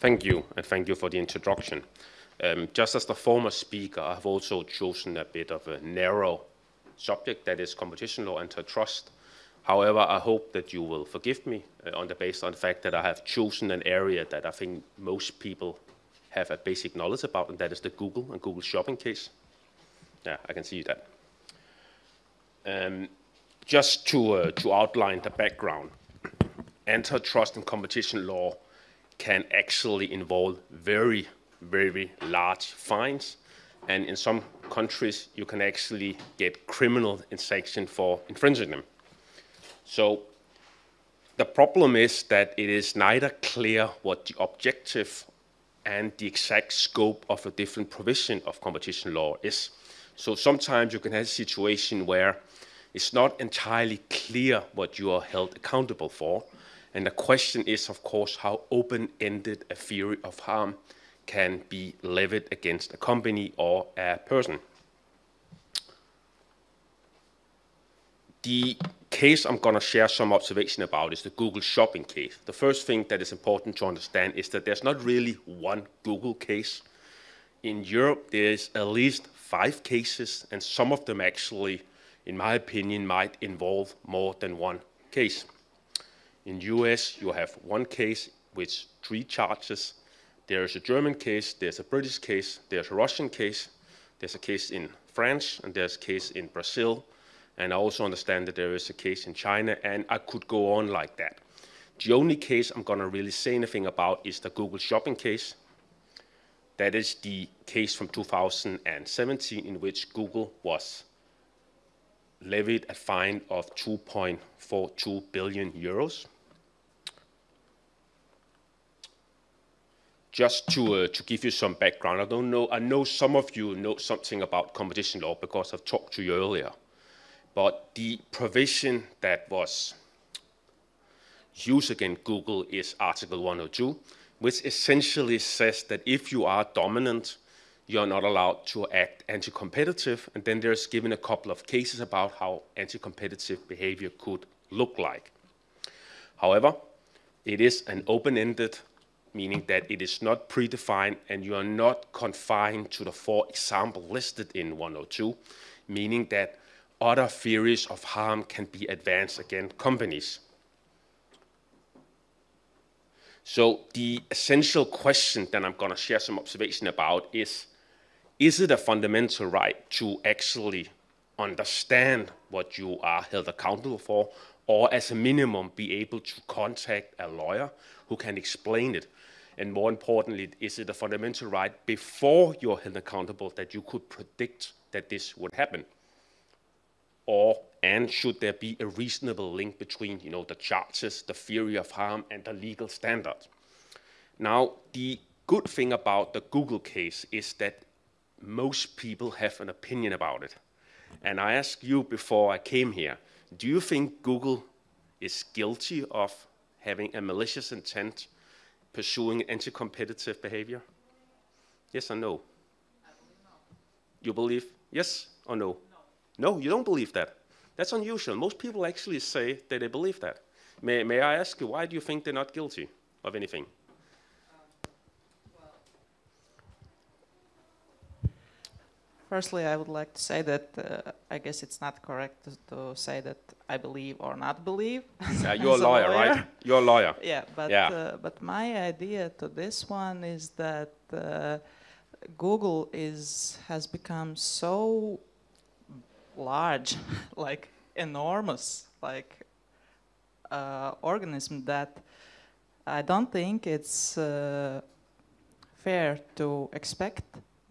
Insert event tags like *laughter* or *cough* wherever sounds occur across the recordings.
Thank you, and thank you for the introduction. Um, just as the former speaker, I've also chosen a bit of a narrow subject, that is competition law and antitrust. However, I hope that you will forgive me uh, on the basis on the fact that I have chosen an area that I think most people have a basic knowledge about, and that is the Google and Google shopping case. Yeah, I can see that. Um, just to, uh, to outline the background, antitrust and competition law can actually involve very, very large fines. And in some countries, you can actually get criminal sanction for infringing them. So the problem is that it is neither clear what the objective and the exact scope of a different provision of competition law is. So sometimes you can have a situation where it's not entirely clear what you are held accountable for, and the question is, of course, how open-ended a theory of harm can be levied against a company or a person. The case I'm going to share some observation about is the Google shopping case. The first thing that is important to understand is that there's not really one Google case. In Europe, there's at least five cases, and some of them actually, in my opinion, might involve more than one case. In US, you have one case with three charges. There's a German case, there's a British case, there's a Russian case, there's a case in France, and there's a case in Brazil. And I also understand that there is a case in China, and I could go on like that. The only case I'm going to really say anything about is the Google shopping case. That is the case from 2017 in which Google was levied a fine of 2.42 billion euros. Just to, uh, to give you some background, I don't know, I know some of you know something about competition law because I've talked to you earlier. But the provision that was used against Google is Article 102, which essentially says that if you are dominant, you're not allowed to act anti-competitive. And then there's given a couple of cases about how anti-competitive behavior could look like. However, it is an open-ended, meaning that it is not predefined and you are not confined to the four examples listed in 102, meaning that other theories of harm can be advanced against companies. So the essential question that I'm going to share some observation about is, is it a fundamental right to actually understand what you are held accountable for, or as a minimum be able to contact a lawyer who can explain it? And more importantly, is it a fundamental right before you're held accountable that you could predict that this would happen? Or, and should there be a reasonable link between, you know, the charges, the theory of harm, and the legal standard? Now, the good thing about the Google case is that most people have an opinion about it. And I asked you before I came here, do you think Google is guilty of having a malicious intent pursuing anti-competitive behavior? Yes or no? You believe yes or no? no? No, you don't believe that. That's unusual. Most people actually say that they believe that. May, may I ask you, why do you think they're not guilty of anything? Firstly, I would like to say that uh, I guess it's not correct to, to, say that I believe or not believe. Yeah, *laughs* you're a lawyer, lawyer, right? You're a lawyer. *laughs* Yeah, but yeah. Uh, but my idea to this one is that uh, Google is has become so large, *laughs* like enormous, like uh, organism that I don't think it's uh, fair to expect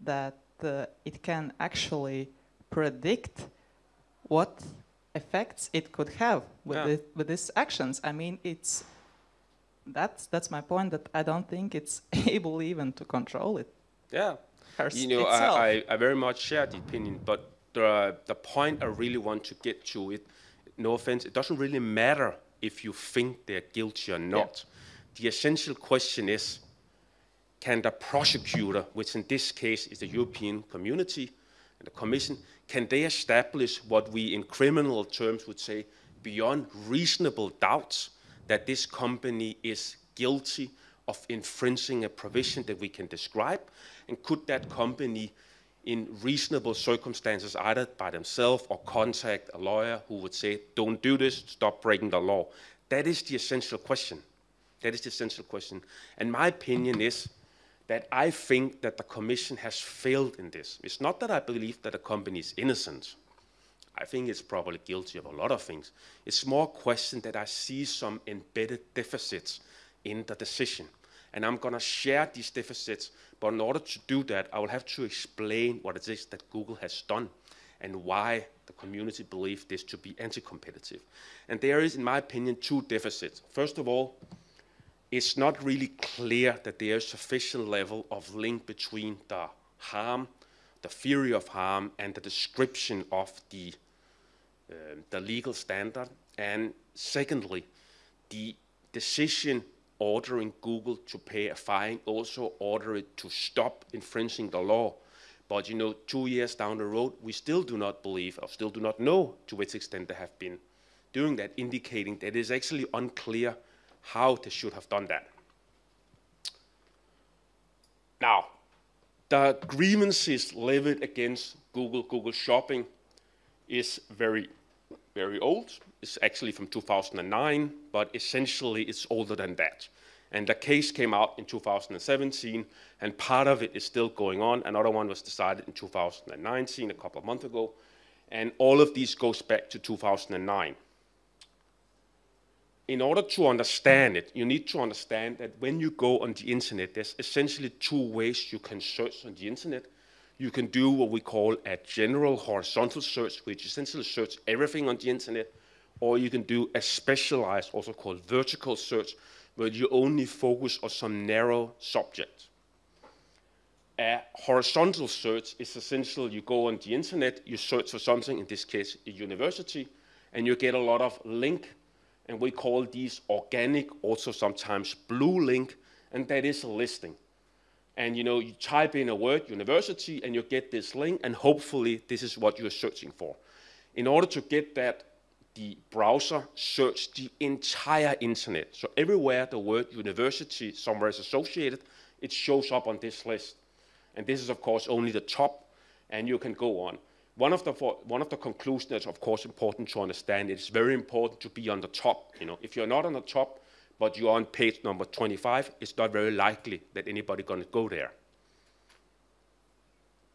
that uh, it can actually predict what effects it could have with, yeah. the, with these actions. I mean, it's that's that's my point. That I don't think it's *laughs* able even to control it. Yeah, you know, I, I, I very much share the opinion, but the the point I really want to get to it. No offense, it doesn't really matter if you think they're guilty or not. Yeah. The essential question is can the prosecutor, which in this case is the European community and the Commission, can they establish what we in criminal terms would say beyond reasonable doubts that this company is guilty of infringing a provision that we can describe? And could that company, in reasonable circumstances, either by themselves or contact a lawyer who would say, don't do this, stop breaking the law? That is the essential question. That is the essential question. And my opinion is that I think that the Commission has failed in this. It's not that I believe that the company is innocent. I think it's probably guilty of a lot of things. It's more a question that I see some embedded deficits in the decision. And I'm going to share these deficits, but in order to do that, I will have to explain what it is that Google has done and why the community believe this to be anti-competitive. And there is, in my opinion, two deficits. First of all, it's not really clear that there is sufficient level of link between the harm, the theory of harm, and the description of the, uh, the legal standard. And secondly, the decision ordering Google to pay a fine also order it to stop infringing the law. But you know, two years down the road, we still do not believe or still do not know to which extent they have been doing that, indicating that it is actually unclear how they should have done that. Now, the grievances levied against Google, Google Shopping is very, very old. It's actually from 2009, but essentially it's older than that. And the case came out in 2017, and part of it is still going on. Another one was decided in 2019, a couple of months ago. And all of these goes back to 2009 in order to understand it, you need to understand that when you go on the internet, there's essentially two ways you can search on the internet. You can do what we call a general horizontal search, which essentially search everything on the internet, or you can do a specialized, also called vertical search, where you only focus on some narrow subject. A horizontal search is essentially you go on the internet, you search for something, in this case, a university, and you get a lot of link and we call these organic, also sometimes blue link, and that is a listing. And you know, you type in a word, university, and you get this link, and hopefully this is what you're searching for. In order to get that, the browser search the entire internet. So everywhere the word university somewhere is associated, it shows up on this list. And this is of course only the top, and you can go on. One of the one of the conclusions that's of course important to understand. It's very important to be on the top. You know, if you're not on the top, but you're on page number 25, it's not very likely that anybody going to go there.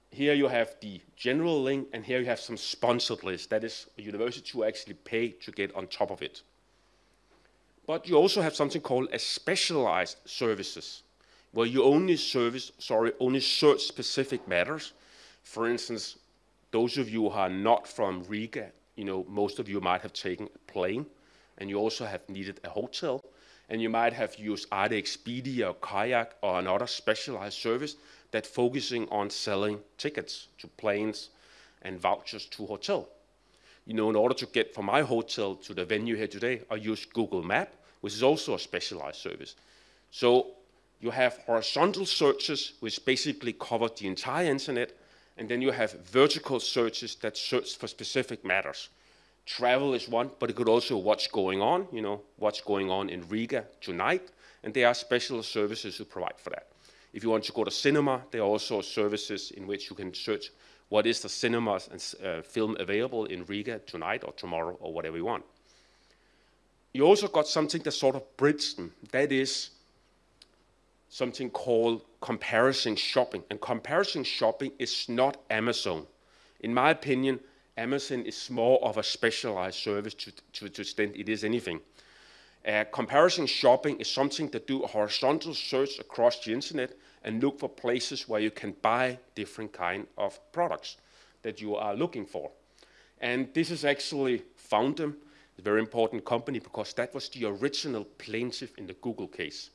Here you have the general link, and here you have some sponsored list. That is a university to actually pay to get on top of it. But you also have something called a specialized services, where you only service, sorry, only search specific matters. For instance, those of you who are not from Riga, you know, most of you might have taken a plane, and you also have needed a hotel, and you might have used either Expedia or Kayak or another specialized service that focusing on selling tickets to planes and vouchers to hotel. You know, in order to get from my hotel to the venue here today, I use Google Map, which is also a specialized service. So you have horizontal searches, which basically cover the entire internet, and then you have vertical searches that search for specific matters. Travel is one, but it could also what's going on, you know, what's going on in Riga tonight, and there are special services who provide for that. If you want to go to cinema, there are also services in which you can search what is the cinemas and uh, film available in Riga tonight or tomorrow or whatever you want. You also got something that sort of bridges them. That is something called comparison shopping. And comparison shopping is not Amazon. In my opinion, Amazon is more of a specialized service to, to, to extent it is anything. Uh, comparison shopping is something that do a horizontal search across the internet and look for places where you can buy different kind of products that you are looking for. And this is actually Foundem, a very important company because that was the original plaintiff in the Google case.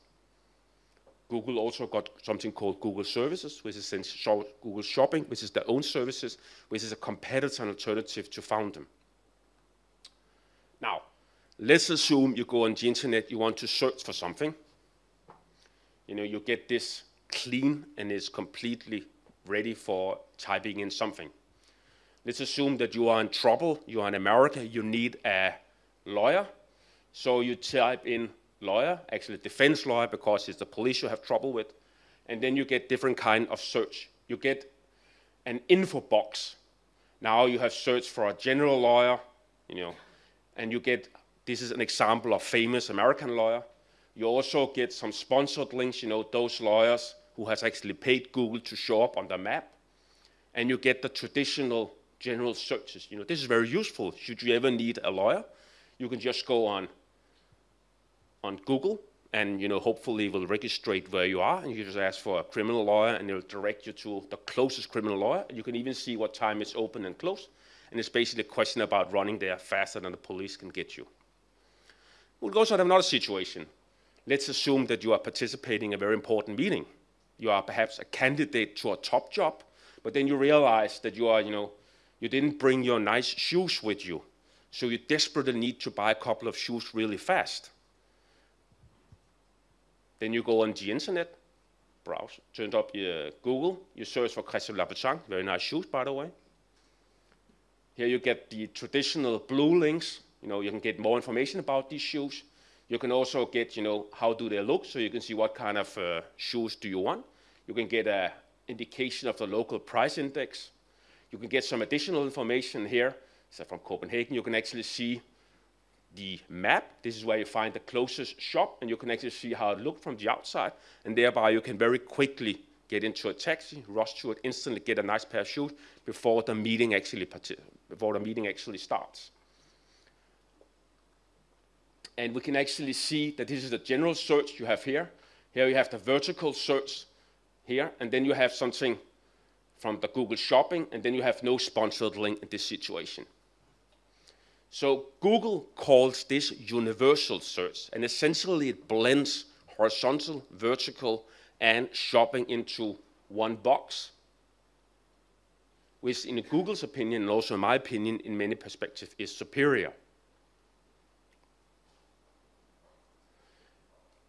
Google also got something called Google Services, which is Google Shopping, which is their own services, which is a competitor and alternative to Foundem. Now, let's assume you go on the internet, you want to search for something. You know, you get this clean and it's completely ready for typing in something. Let's assume that you are in trouble, you are in America, you need a lawyer. So you type in lawyer, actually defense lawyer, because it's the police you have trouble with. And then you get different kind of search. You get an info box. Now you have searched for a general lawyer, you know, and you get, this is an example of famous American lawyer. You also get some sponsored links, you know, those lawyers who has actually paid Google to show up on the map. And you get the traditional general searches. You know, this is very useful. Should you ever need a lawyer, you can just go on on Google and you know hopefully will registrate where you are and you just ask for a criminal lawyer and it'll direct you to the closest criminal lawyer you can even see what time it's open and closed and it's basically a question about running there faster than the police can get you. We'll also have another situation. Let's assume that you are participating in a very important meeting. You are perhaps a candidate to a top job, but then you realize that you are, you know, you didn't bring your nice shoes with you. So you desperately need to buy a couple of shoes really fast. Then you go on the internet, browse, turn up your Google, you search for Christian Louboutin, very nice shoes, by the way. Here you get the traditional blue links. You know, you can get more information about these shoes. You can also get, you know, how do they look, so you can see what kind of uh, shoes do you want. You can get an indication of the local price index. You can get some additional information here. So from Copenhagen, you can actually see the map. This is where you find the closest shop, and you can actually see how it looked from the outside. And thereby, you can very quickly get into a taxi, rush to it, instantly get a nice pair of shoes before the meeting actually before the meeting actually starts. And we can actually see that this is the general search you have here. Here you have the vertical search here, and then you have something from the Google Shopping, and then you have no sponsored link in this situation. So Google calls this universal search, and essentially it blends horizontal, vertical, and shopping into one box, which in Google's opinion, and also in my opinion, in many perspectives, is superior.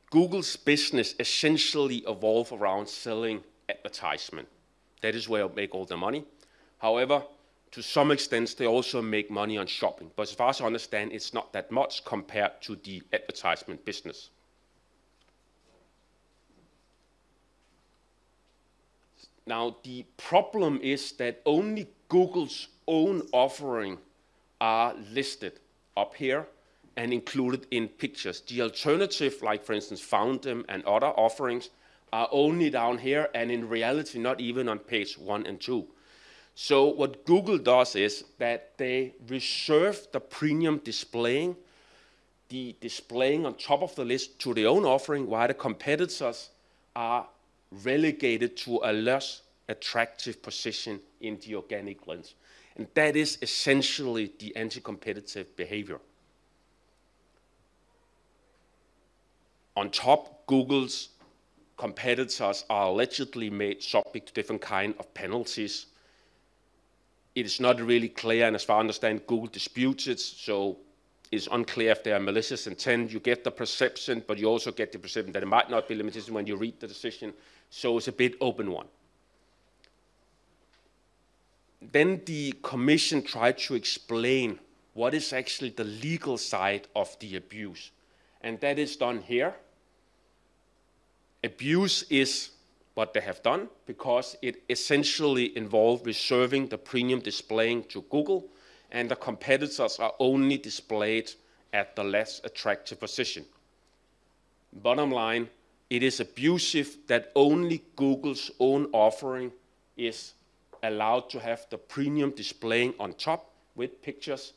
Google's business essentially evolved around selling advertisement. That is where they make all the money. However, to some extent, they also make money on shopping. But as far as I understand, it's not that much compared to the advertisement business. Now, the problem is that only Google's own offering are listed up here and included in pictures. The alternative, like for instance, Foundem and other offerings, are only down here and in reality not even on page one and two. So what Google does is that they reserve the premium displaying, the displaying on top of the list to their own offering, while the competitors are relegated to a less attractive position in the organic lens. And that is essentially the anti-competitive behavior. On top, Google's competitors are allegedly made subject to different kind of penalties it is not really clear, and as far as I understand, Google disputes it, so it's unclear if there are malicious intent. You get the perception, but you also get the perception that it might not be limited when you read the decision, so it's a bit open one. Then the commission tried to explain what is actually the legal side of the abuse, and that is done here. Abuse is what they have done because it essentially involved reserving the premium displaying to Google and the competitors are only displayed at the less attractive position. Bottom line, it is abusive that only Google's own offering is allowed to have the premium displaying on top with pictures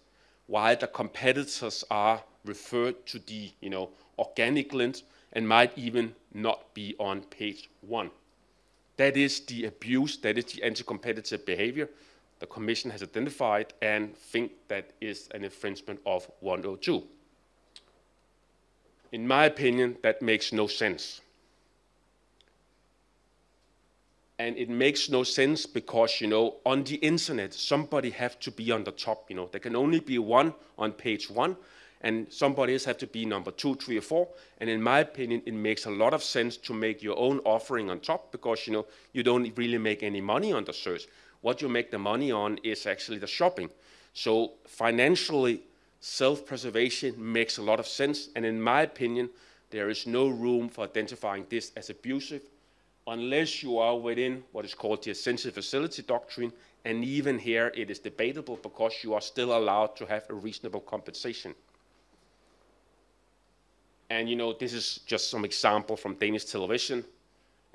while the competitors are referred to the you know, organic links and might even not be on page one. That is the abuse, that is the anti-competitive behavior the Commission has identified and think that is an infringement of 102. In my opinion, that makes no sense. And it makes no sense because, you know, on the internet, somebody have to be on the top, you know. There can only be one on page one, and somebody else have to be number two, three, or four. And in my opinion, it makes a lot of sense to make your own offering on top because you know you don't really make any money on the search. What you make the money on is actually the shopping. So financially, self-preservation makes a lot of sense. And in my opinion, there is no room for identifying this as abusive unless you are within what is called the essential facility doctrine, and even here it is debatable because you are still allowed to have a reasonable compensation. And you know, this is just some example from Danish television.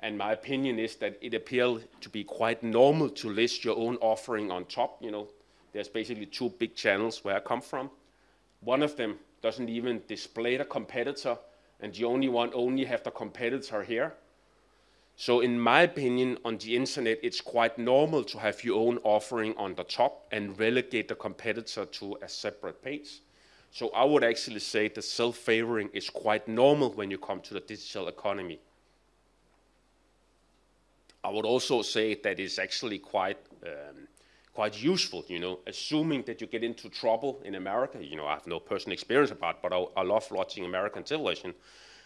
And my opinion is that it appears to be quite normal to list your own offering on top. You know, there's basically two big channels where I come from. One of them doesn't even display the competitor, and the only one only have the competitor here. So in my opinion, on the internet, it's quite normal to have your own offering on the top and relegate the competitor to a separate page. So I would actually say that self-favoring is quite normal when you come to the digital economy. I would also say that it's actually quite um, quite useful, you know, assuming that you get into trouble in America. You know, I have no personal experience about, but I, I love watching American television.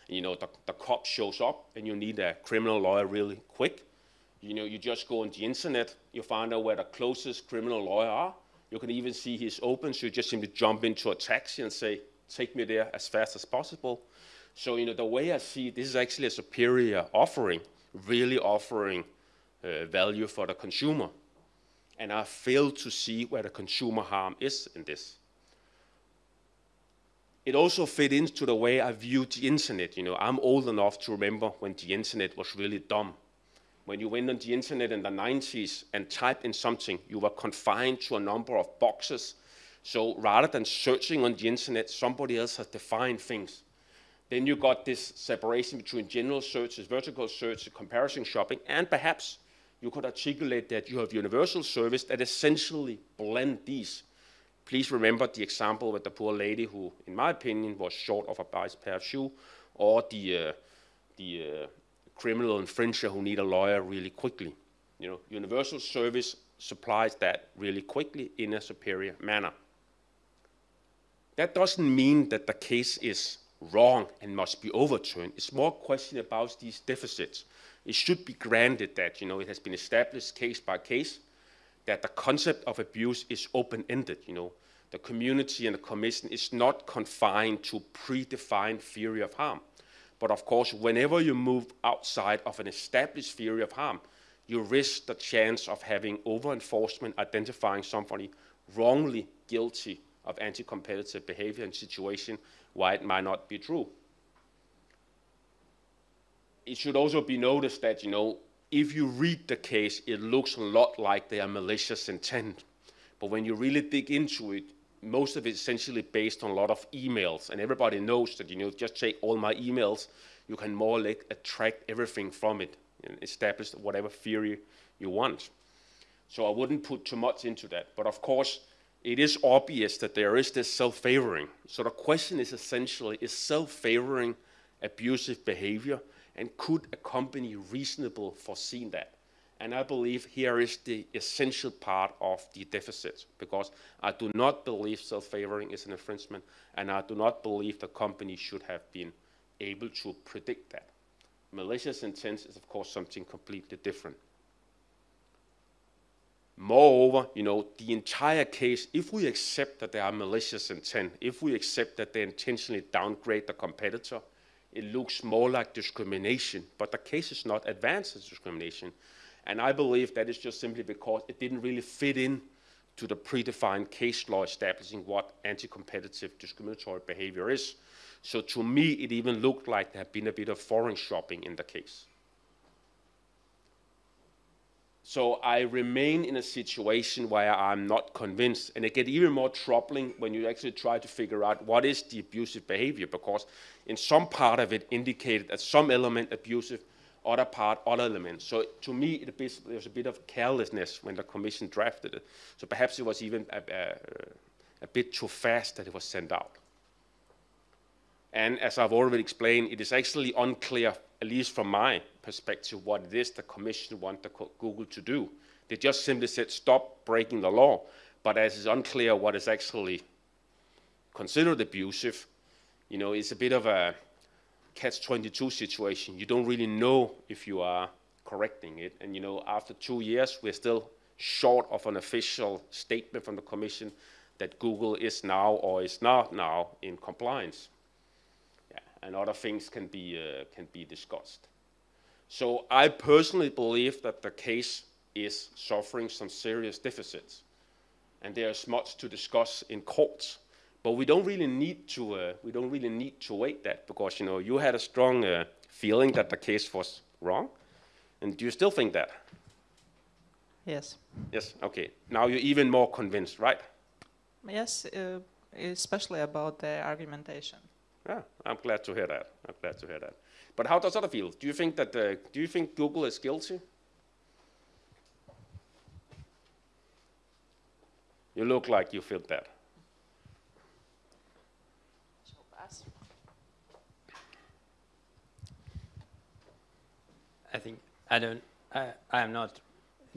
You know, the, the cop shows up and you need a criminal lawyer really quick. You know, you just go on the internet, you find out where the closest criminal lawyer are. You can even see he's open, so you just simply jump into a taxi and say, take me there as fast as possible. So, you know, the way I see it, this is actually a superior offering, really offering uh, value for the consumer. And I fail to see where the consumer harm is in this. It also fit into the way I viewed the internet. You know, I'm old enough to remember when the internet was really dumb. When you went on the internet in the 90s and typed in something, you were confined to a number of boxes. So rather than searching on the internet, somebody else has defined things. Then you got this separation between general searches, vertical search, comparison shopping, and perhaps you could articulate that you have universal service that essentially blend these. Please remember the example with the poor lady who, in my opinion, was short of a pair of shoe, or the, uh, the uh, criminal infringer who need a lawyer really quickly. You know, universal service supplies that really quickly in a superior manner. That doesn't mean that the case is wrong and must be overturned. It's more a question about these deficits it should be granted that you know it has been established case by case that the concept of abuse is open-ended. You know, the community and the commission is not confined to predefined theory of harm. But of course, whenever you move outside of an established theory of harm, you risk the chance of having over-enforcement identifying somebody wrongly guilty of anti-competitive behavior in situation why it might not be true it should also be noticed that, you know, if you read the case, it looks a lot like they are malicious intent. But when you really dig into it, most of it essentially based on a lot of emails. And everybody knows that, you know, just take all my emails, you can more like attract everything from it and establish whatever theory you want. So I wouldn't put too much into that. But of course, it is obvious that there is this self-favoring. So the question is essentially, is self-favoring abusive behavior? and could a company reasonable foreseen that? And I believe here is the essential part of the deficit because I do not believe self-favoring is an infringement and I do not believe the company should have been able to predict that. Malicious intent is of course something completely different. Moreover, you know, the entire case, if we accept that there are malicious intent, if we accept that they intentionally downgrade the competitor, it looks more like discrimination, but the case is not advanced as discrimination. And I believe that is just simply because it didn't really fit in to the predefined case law establishing what anti-competitive discriminatory behavior is. So to me, it even looked like there had been a bit of forum shopping in the case. So I remain in a situation where I'm not convinced, and it gets even more troubling when you actually try to figure out what is the abusive behavior, because in some part of it indicated that some element abusive, other part other elements. So to me, it bit, was a bit of carelessness when the commission drafted it. So perhaps it was even a, a, a bit too fast that it was sent out. And as I've already explained, it is actually unclear at least from my perspective, what it is the commission wanted Google to do. They just simply said, stop breaking the law. But as it's unclear what is actually considered abusive, you know, it's a bit of a catch-22 situation. You don't really know if you are correcting it. And, you know, after two years, we're still short of an official statement from the commission that Google is now or is not now in compliance. and other things can be, uh, can be discussed. So I personally believe that the case is suffering some serious deficits, and there's much to discuss in courts. But we don't really need to uh, we don't really need to wait that because you know you had a strong uh, feeling that the case was wrong, and do you still think that? Yes. Yes. Okay. Now you're even more convinced, right? Yes, uh, especially about the argumentation. Yeah, I'm glad to hear that. I'm glad to hear that. But how does other feel? Do you think that uh, do you think Google is guilty? You look like you feel that. I think I don't. I, I am not.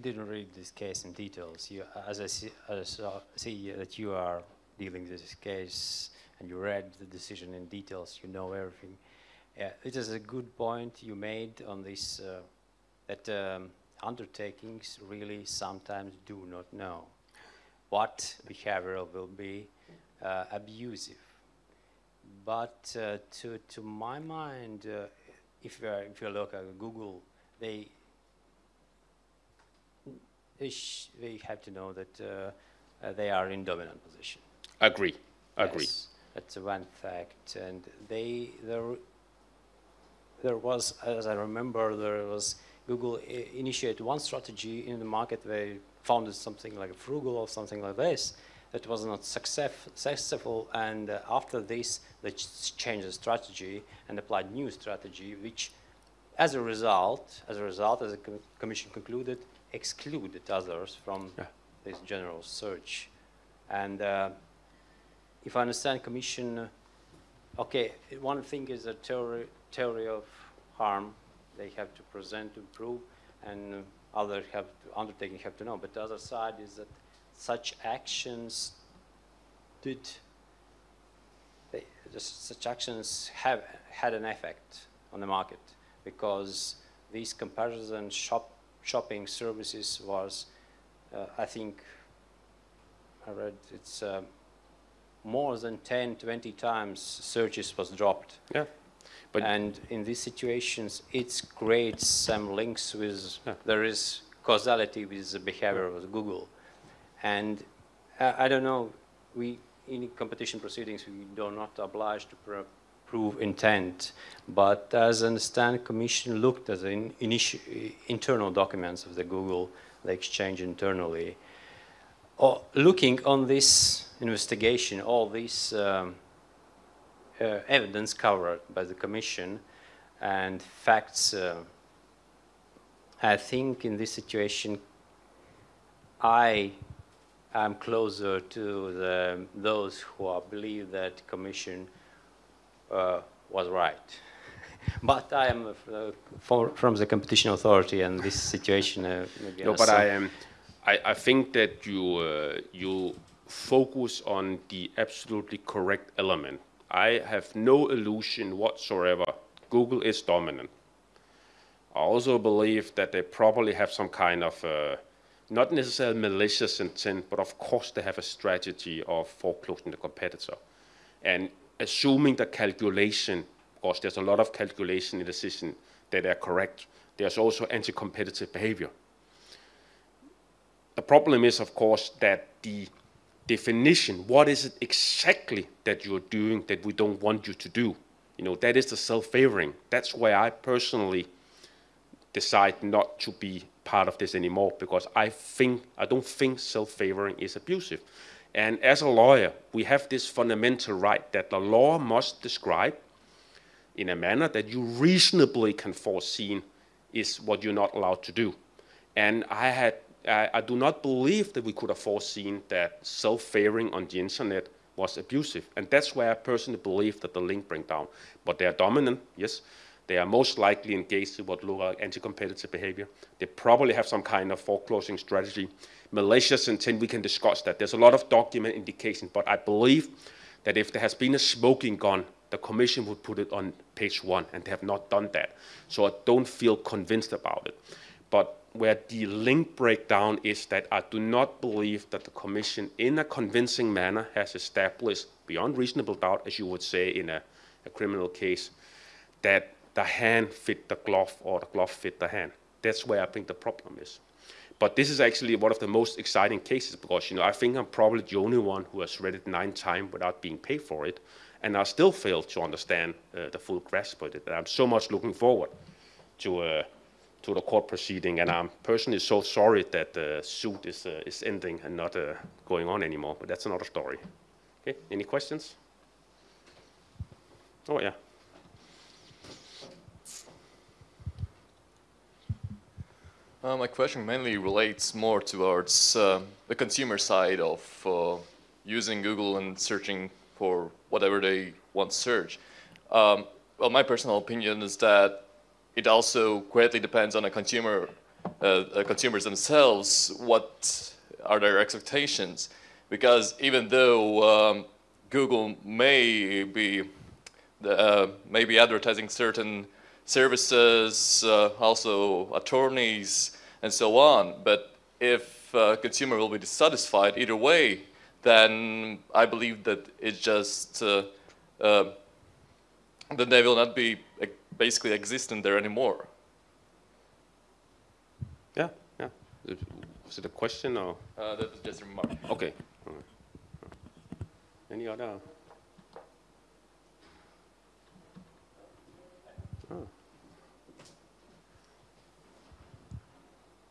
Didn't read this case in details. You, as I see, as I see that you are dealing with this case and you read the decision in details. You know everything. Uh, it is a good point you made on this. Uh, that um, undertakings really sometimes do not know what behavior will be uh, abusive. But uh, to, to my mind, uh, if, you are, if you look at Google, they, they, they have to know that uh, uh, they are in dominant position. Agree. Agree. Yes, that's one fact. And they, there, there was, as I remember, there was Google initiated one strategy in the market. They founded something like Froogle or something like this that was not success, successful. And uh, after this, they changed the strategy and applied new strategy, which, as a result, as a result, as the com commission concluded, excluded others from yeah. this general search. And uh, if I understand commission, uh, okay, one thing is a theory, theory of harm they have to present to prove, and uh, other have to, undertaking have to know. But the other side is that such actions did they, such actions have had an effect on the market because these comparison shop shopping services was, uh, I think, I read it's uh, more than 10, 20 times searches was dropped. Yeah. But and in these situations, it creates some links with, yeah. there is causality with the behavior of Google. And uh, I don't know, we, in competition proceedings, we do not obliged to pr prove intent, but as I understand, Commission looked at the in internal documents of the Google, the exchange internally. Oh, looking on this investigation, all these um, uh, evidence covered by the Commission and facts, uh, I think in this situation, I am closer to the, those who are, believe that Commission uh, was right. *laughs* but I am uh, for, from the competition authority and this situation. Uh, no, but I am. I, I think that you uh, you focus on the absolutely correct element. I have no illusion whatsoever. Google is dominant. I also believe that they probably have some kind of, uh, not necessarily malicious intent, but of course they have a strategy of foreclosing the competitor. And assuming the calculation, of course there's a lot of calculation in the decision that are correct, there's also anti-competitive behavior. The problem is, of course, that the definition, what is it exactly that you're doing that we don't want you to do? You know, that is the self-favoring. That's why I personally decide not to be part of this anymore because I think, I don't think self-favoring is abusive. And as a lawyer, we have this fundamental right that the law must describe in a manner that you reasonably can foresee is what you're not allowed to do. And I had I, I do not believe that we could have foreseen that self-favoring on the internet was abusive. And that's where I personally believe that the link breakdown. But they are dominant, yes. They are most likely engaged in what look like anti-competitive behavior. They probably have some kind of foreclosing strategy. Malicious intent, we can discuss that. There's a lot of document indication, but I believe that if there has been a smoking gun, the commission would put it on page one, and they have not done that. So I don't feel convinced about it. But where the link breakdown is that I do not believe that the Commission, in a convincing manner, has established, beyond reasonable doubt, as you would say in a, a criminal case, that the hand fit the glove or the glove fit the hand. That's where I think the problem is. But this is actually one of the most exciting cases because, you know, I think I'm probably the only one who has read it nine times without being paid for it, and I still fail to understand uh, the full grasp of it. And I'm so much looking forward to uh, to the court proceeding, and I'm personally so sorry that the suit is uh, is ending and not uh, going on anymore. But that's another story. Okay, any questions? Oh yeah. Uh, my question mainly relates more towards uh, the consumer side of uh, using Google and searching for whatever they want to search. Um, well, my personal opinion is that it also greatly depends on a consumer, uh, consumers themselves, what are their expectations. Because even though um, Google may be, the, uh, may be advertising certain services, uh, also attorneys, and so on. But if uh, consumer will be dissatisfied either way, then I believe that it just, uh, uh, then they will not be basically existent there anymore. Yeah, yeah. Was it a question or? Uh, that was just a remark. Okay. Any other? Oh.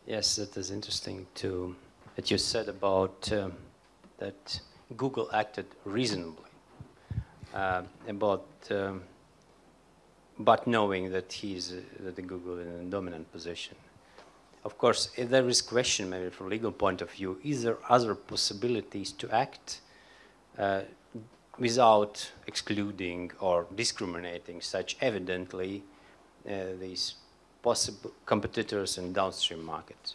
Yes, that is interesting to that you said about um, that Google acted reasonably uh, about um, but knowing that he's uh, that the Google in a dominant position. Of course, if there is question maybe from legal point of view, is there other possibilities to act uh, without excluding or discriminating such evidently uh, these possible competitors in downstream markets.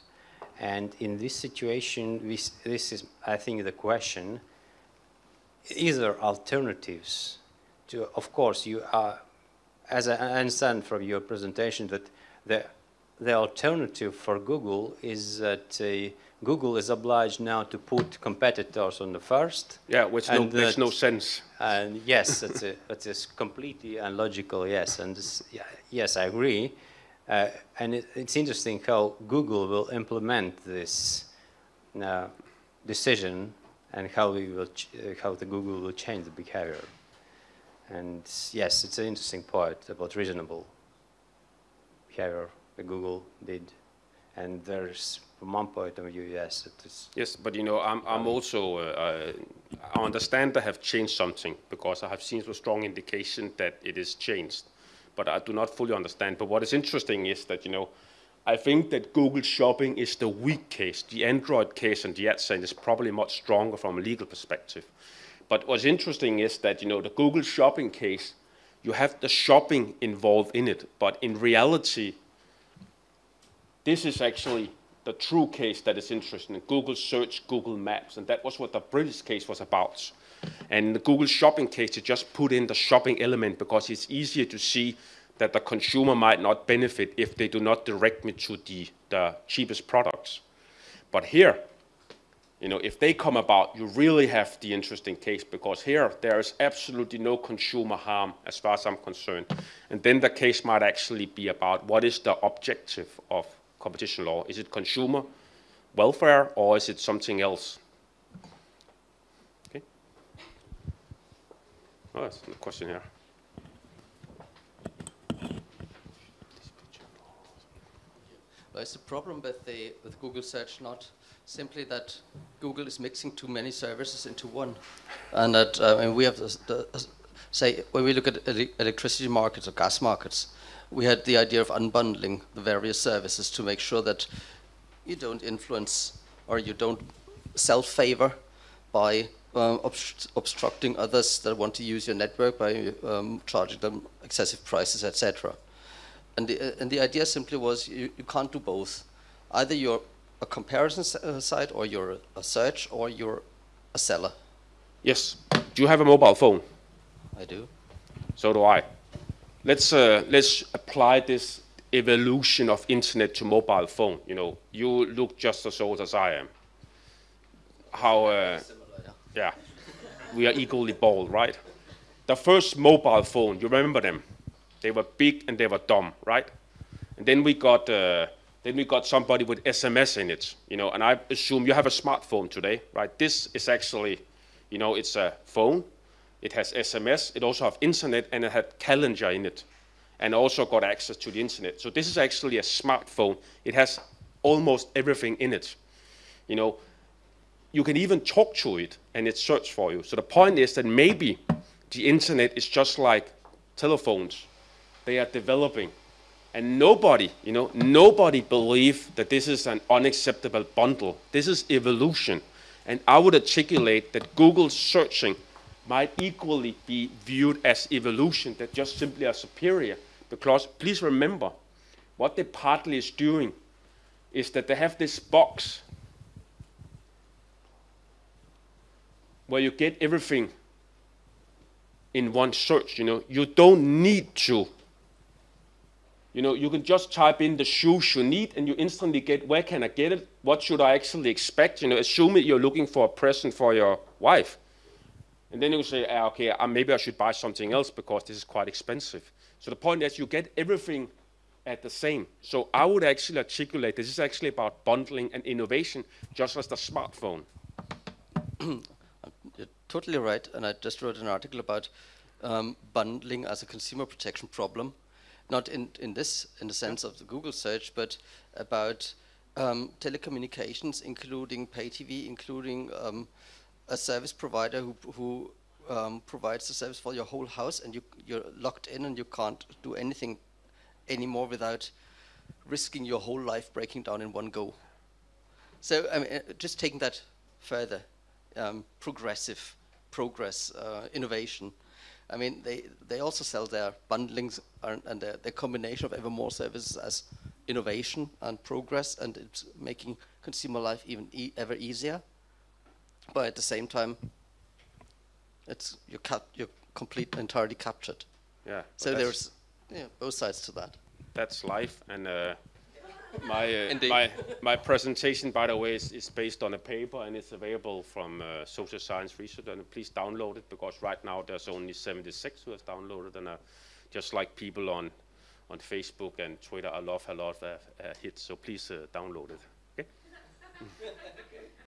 And in this situation, this, this is, I think, the question, is there alternatives to, of course, you are, as I understand from your presentation, that the, the alternative for Google is that uh, Google is obliged now to put competitors on the first. Yeah, which no, makes no sense. And yes, that's, a, *laughs* that's completely unlogical, yes. And this, yeah, yes, I agree. Uh, and it, it's interesting how Google will implement this uh, decision and how we will uh, how the Google will change the behavior. And yes, it's an interesting part about reasonable behavior that Google did. And there's, from one point of view, yes, it is. Yes, but you know, I'm, I'm also, uh, I understand they have changed something because I have seen a strong indication that it is changed but I do not fully understand. But what is interesting is that, you know, I think that Google Shopping is the weak case. The Android case and the AdSense is probably much stronger from a legal perspective. But what's interesting is that, you know, the Google Shopping case, you have the shopping involved in it, but in reality, this is actually the true case that is interesting. Google search, Google Maps, and that was what the British case was about. And the Google Shopping case, you just put in the shopping element because it's easier to see that the consumer might not benefit if they do not direct me to the, the cheapest products. But here, you know, if they come about, you really have the interesting case because here there is absolutely no consumer harm as far as I'm concerned. And then the case might actually be about what is the objective of competition law? Is it consumer welfare or is it something else? Oh, that's a question here. Well, it's a problem with, the, with Google search not simply that Google is mixing too many services into one? And that uh, mean, we have, the, the, say, when we look at electricity markets or gas markets, we had the idea of unbundling the various services to make sure that you don't influence or you don't self-favor by um, obst obstructing others that want to use your network by um, charging them excessive prices, etc. And the, uh, and the idea simply was you, you can't do both. Either you're a comparison uh, site, or you're a search, or you're a seller. Yes. Do you have a mobile phone? I do. So do I. Let's uh, let's apply this evolution of internet to mobile phone. You know, you look just as old as I am. How? Uh, yeah, we are equally bold, right? the first mobile phone, you remember them? They were big and they were dumb, right? And then we got uh, then we got somebody with SMS in it, you know. And I assume you have a smartphone today, right? This is actually, you know, it's a phone. It has SMS. It also have internet and it had calendar in it, and also got access to the internet. So this is actually a smartphone. It has almost everything in it, you know. You can even talk to it and it search for you. So the point is that maybe the internet is just like telephones. They are developing. And nobody, you know, nobody believe that this is an unacceptable bundle. This is evolution. And I would articulate that Google searching might equally be viewed as evolution, that just simply are superior. Because please remember, what they partly is doing is that they have this box where you get everything in one search, you know. You don't need to. You know, you can just type in the shoes you need and you instantly get, where can I get it? What should I actually expect? You know, assume that you're looking for a present for your wife. And then you say, ah, okay, uh, maybe I should buy something else because this is quite expensive. So the point is you get everything at the same. So I would actually articulate this is actually about bundling and innovation, just as the smartphone. Totally right, and I just wrote an article about um, bundling as a consumer protection problem, not in, in this, in the sense of the Google search, but about um, telecommunications, including pay TV, including um, a service provider who, who um, provides the service for your whole house, and you, you're locked in and you can't do anything anymore without risking your whole life breaking down in one go. So I mean, uh, just taking that further, um, progressive progress, uh, innovation. I mean, they, they also sell their bundlings and, and their, their combination of ever more services as innovation and progress, and it's making consumer life even e ever easier. But at the same time, it's you're, cap you're complete entirely captured. Yeah. So there's yeah, both sides to that. that's life. And uh, my uh, my my presentation, by the way, is, is based on a paper and it's available from uh, Social Science Research. And please download it because right now there's only 76 who has downloaded, and uh, just like people on on Facebook and Twitter, I love a lot of uh, uh, hits. So please uh, download it. Okay. *laughs*